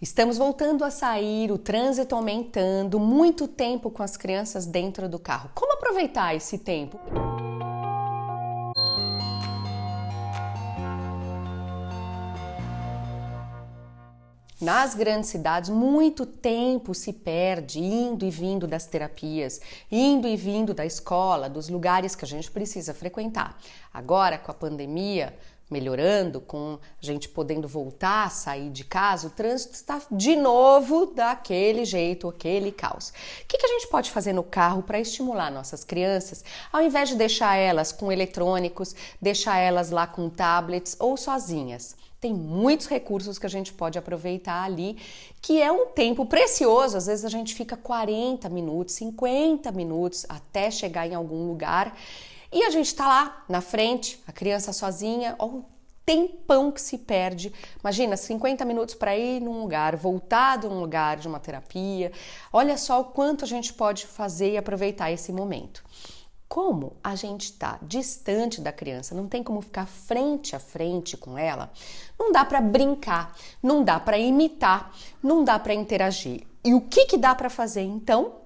Estamos voltando a sair, o trânsito aumentando, muito tempo com as crianças dentro do carro. Como aproveitar esse tempo? Nas grandes cidades, muito tempo se perde indo e vindo das terapias, indo e vindo da escola, dos lugares que a gente precisa frequentar. Agora, com a pandemia, melhorando, com a gente podendo voltar sair de casa, o trânsito está de novo daquele jeito, aquele caos. O que, que a gente pode fazer no carro para estimular nossas crianças, ao invés de deixar elas com eletrônicos, deixar elas lá com tablets ou sozinhas? Tem muitos recursos que a gente pode aproveitar ali, que é um tempo precioso. Às vezes a gente fica 40 minutos, 50 minutos até chegar em algum lugar e a gente está lá na frente, a criança sozinha, ó, o tempão que se perde. Imagina, 50 minutos para ir num lugar, voltar de um lugar de uma terapia. Olha só o quanto a gente pode fazer e aproveitar esse momento. Como a gente está distante da criança, não tem como ficar frente a frente com ela, não dá para brincar, não dá para imitar, não dá para interagir. E o que, que dá para fazer então?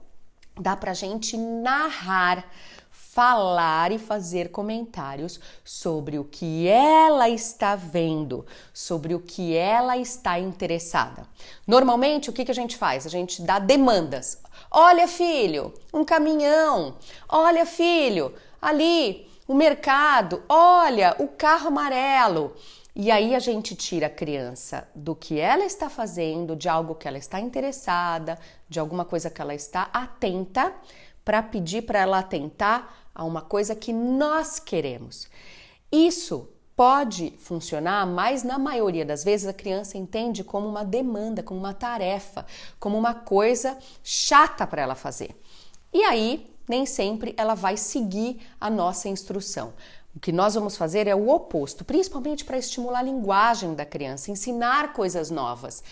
Dá para a gente narrar falar e fazer comentários sobre o que ela está vendo, sobre o que ela está interessada. Normalmente, o que, que a gente faz? A gente dá demandas. Olha, filho, um caminhão. Olha, filho, ali o mercado. Olha, o carro amarelo. E aí a gente tira a criança do que ela está fazendo, de algo que ela está interessada, de alguma coisa que ela está atenta, para pedir para ela atentar a uma coisa que nós queremos. Isso pode funcionar, mas na maioria das vezes a criança entende como uma demanda, como uma tarefa, como uma coisa chata para ela fazer. E aí, nem sempre ela vai seguir a nossa instrução. O que nós vamos fazer é o oposto, principalmente para estimular a linguagem da criança, ensinar coisas novas.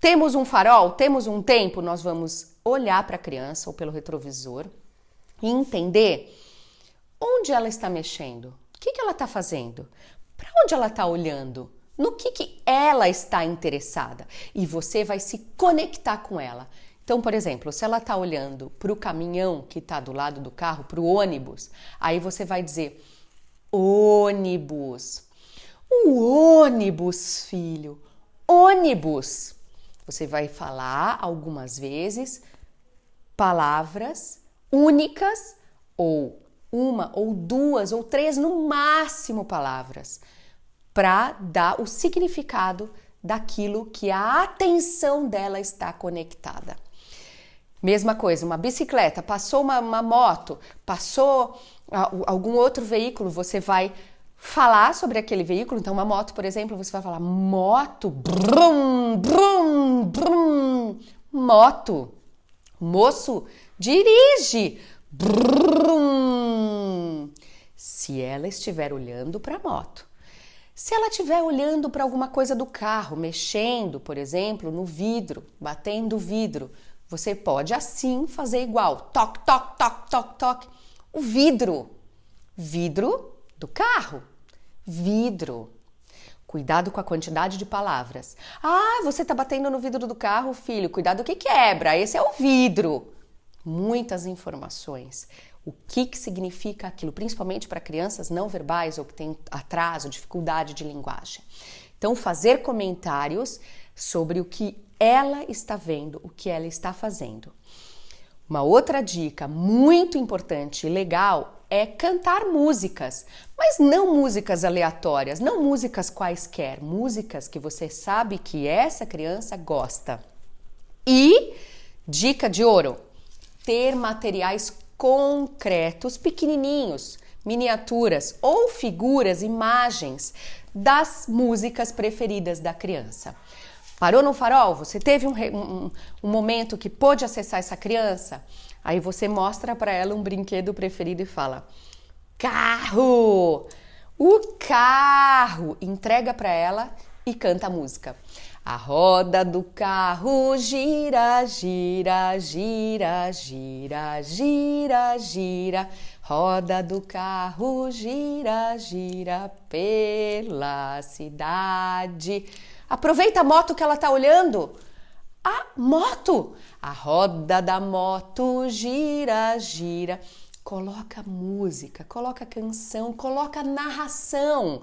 Temos um farol, temos um tempo, nós vamos olhar para a criança ou pelo retrovisor e entender Onde ela está mexendo? O que, que ela está fazendo? Para onde ela está olhando? No que, que ela está interessada? E você vai se conectar com ela. Então, por exemplo, se ela está olhando para o caminhão que está do lado do carro, para o ônibus, aí você vai dizer: ônibus. O ônibus, filho. Ônibus. Você vai falar algumas vezes palavras únicas ou uma ou duas ou três no máximo palavras para dar o significado daquilo que a atenção dela está conectada. Mesma coisa, uma bicicleta, passou uma, uma moto, passou algum outro veículo, você vai falar sobre aquele veículo. Então, uma moto, por exemplo, você vai falar moto, brum, brum, brum, moto. Moço, dirige. Brum! Se ela estiver olhando para a moto. Se ela estiver olhando para alguma coisa do carro, mexendo, por exemplo, no vidro, batendo o vidro, você pode assim fazer igual. Toque, toque, toque, toque, toque. O vidro. Vidro do carro. Vidro. Cuidado com a quantidade de palavras. Ah, você está batendo no vidro do carro, filho. Cuidado que quebra. Esse é o vidro muitas informações. O que, que significa aquilo, principalmente para crianças não verbais ou que têm atraso, dificuldade de linguagem. Então, fazer comentários sobre o que ela está vendo, o que ela está fazendo. Uma outra dica muito importante e legal é cantar músicas, mas não músicas aleatórias, não músicas quaisquer, músicas que você sabe que essa criança gosta. E dica de ouro: ter materiais concretos, pequenininhos, miniaturas ou figuras, imagens das músicas preferidas da criança. Parou no farol? Você teve um, um, um momento que pôde acessar essa criança? Aí você mostra para ela um brinquedo preferido e fala: carro! O carro! Entrega para ela e canta a música. A roda do carro gira, gira, gira, gira, gira, gira. Roda do carro gira, gira pela cidade. Aproveita a moto que ela tá olhando. a moto. A roda da moto gira, gira. Coloca música, coloca canção, coloca narração.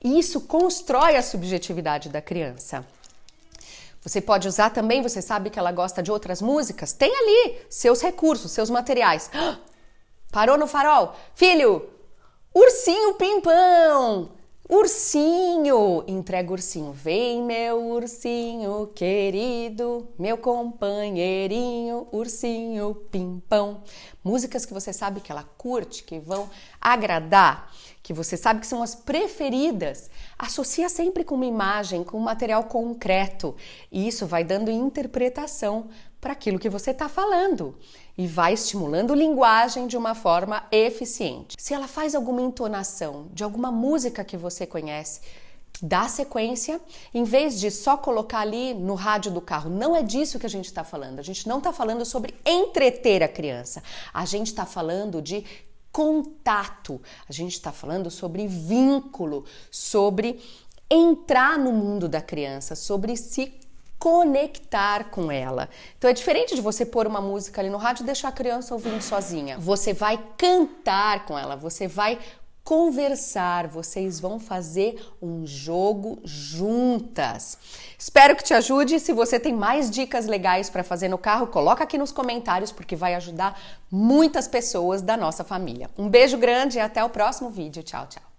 Isso constrói a subjetividade da criança. Você pode usar também, você sabe que ela gosta de outras músicas? Tem ali seus recursos, seus materiais. Parou no farol? Filho, ursinho pimpão! Ursinho, entrega ursinho, vem meu ursinho querido, meu companheirinho, ursinho pimpão. Músicas que você sabe que ela curte, que vão agradar, que você sabe que são as preferidas. Associa sempre com uma imagem, com um material concreto. E isso vai dando interpretação para aquilo que você está falando e vai estimulando linguagem de uma forma eficiente. Se ela faz alguma entonação de alguma música que você conhece, dá sequência, em vez de só colocar ali no rádio do carro. Não é disso que a gente está falando. A gente não está falando sobre entreter a criança. A gente está falando de contato. A gente está falando sobre vínculo, sobre entrar no mundo da criança, sobre se conectar com ela. Então é diferente de você pôr uma música ali no rádio e deixar a criança ouvindo sozinha. Você vai cantar com ela, você vai conversar, vocês vão fazer um jogo juntas. Espero que te ajude. Se você tem mais dicas legais para fazer no carro, coloca aqui nos comentários porque vai ajudar muitas pessoas da nossa família. Um beijo grande e até o próximo vídeo. Tchau, tchau.